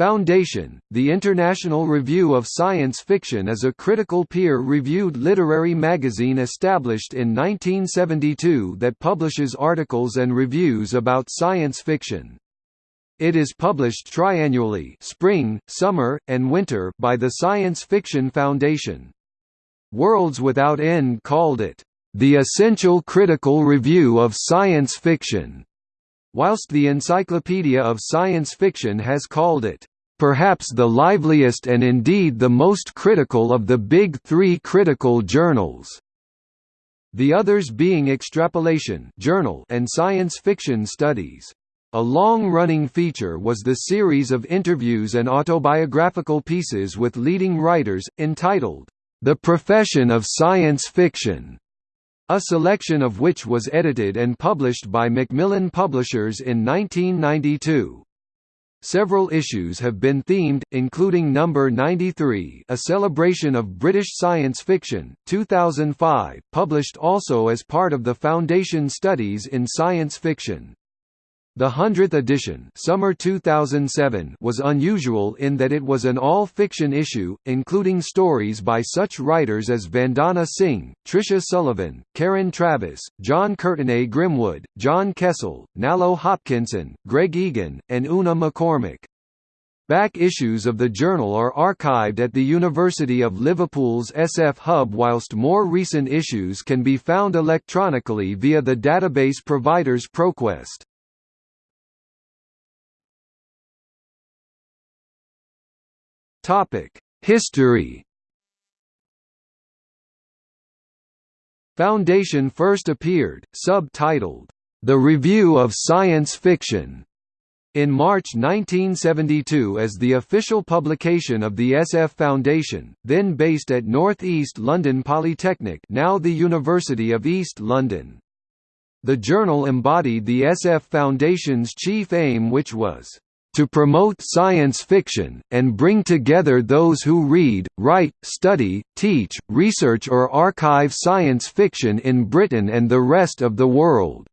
Foundation, the International Review of Science Fiction is a critical peer-reviewed literary magazine established in 1972 that publishes articles and reviews about science fiction. It is published triannually spring, summer, and winter by the Science Fiction Foundation. Worlds Without End called it, "...the essential critical review of science fiction." whilst the Encyclopedia of Science Fiction has called it, "...perhaps the liveliest and indeed the most critical of the big three critical journals." The others being Extrapolation journal and Science Fiction Studies. A long-running feature was the series of interviews and autobiographical pieces with leading writers, entitled, The Profession of Science Fiction, a selection of which was edited and published by Macmillan Publishers in 1992. Several issues have been themed, including number 93 A Celebration of British Science Fiction, 2005, published also as part of the Foundation Studies in Science Fiction. The 100th edition summer 2007 was unusual in that it was an all-fiction issue, including stories by such writers as Vandana Singh, Tricia Sullivan, Karen Traviss, John Courtenay Grimwood, John Kessel, Nalo Hopkinson, Greg Egan, and Una McCormack. Back issues of the journal are archived at the University of Liverpool's SF Hub whilst more recent issues can be found electronically via the database provider's ProQuest. History. Foundation first appeared, subtitled, The Review of Science Fiction, in March 1972 as the official publication of the SF Foundation, then based at North East London Polytechnic now the University of East London. The journal embodied the SF Foundation's chief aim which was to promote science fiction, and bring together those who read, write, study, teach, research or archive science fiction in Britain and the rest of the world.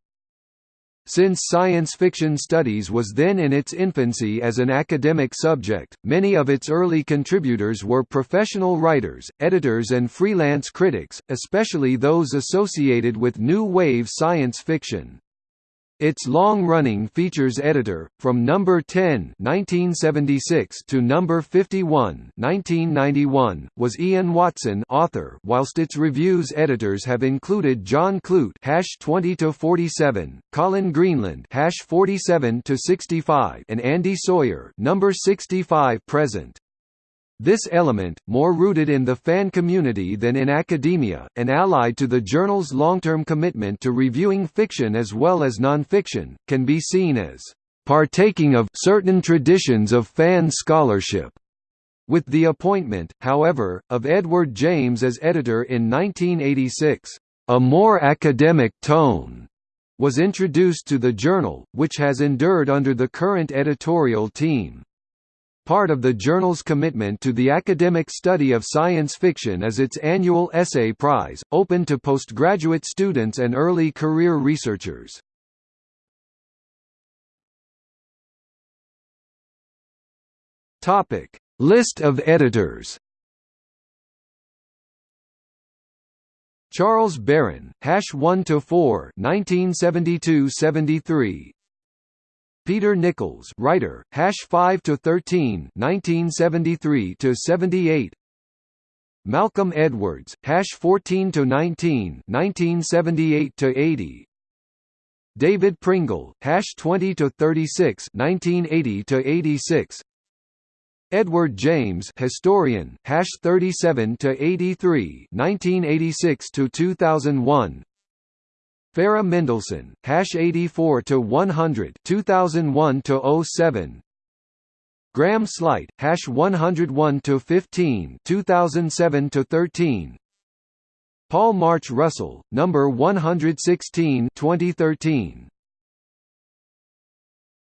Since science fiction studies was then in its infancy as an academic subject, many of its early contributors were professional writers, editors and freelance critics, especially those associated with new wave science fiction. Its long-running features editor, from number 10 1976 to number 51 1991, was Ian Watson author, whilst its reviews editors have included John Clute hash 20 to 47, Colin Greenland hash 47 to 65, and Andy Sawyer number 65 present. This element, more rooted in the fan community than in academia, and allied to the journal's long-term commitment to reviewing fiction as well as non-fiction, can be seen as partaking of certain traditions of fan scholarship. With the appointment, however, of Edward James as editor in 1986, a more academic tone was introduced to the journal, which has endured under the current editorial team. Part of the journal's commitment to the academic study of science fiction is its annual Essay Prize, open to postgraduate students and early career researchers. Topic: List of editors. Charles Barren, hash 1 to 4, 1972-73. Peter Nicholls, writer, hash 5 to 13, 1973 to 78. Malcolm Edwards, hash 14 to 19, 1978 to 80. David Pringle, hash 20 to 36, 1980 to 86. Edward James, historian, hash 37 to 83, 1986 to 2001. Farah Mendlesohn, hash 84 to 100, 2001 to 07. Graham Sleight, hash 101 to 15, 2007 to 13. Paul March Russell, number 116, 2013.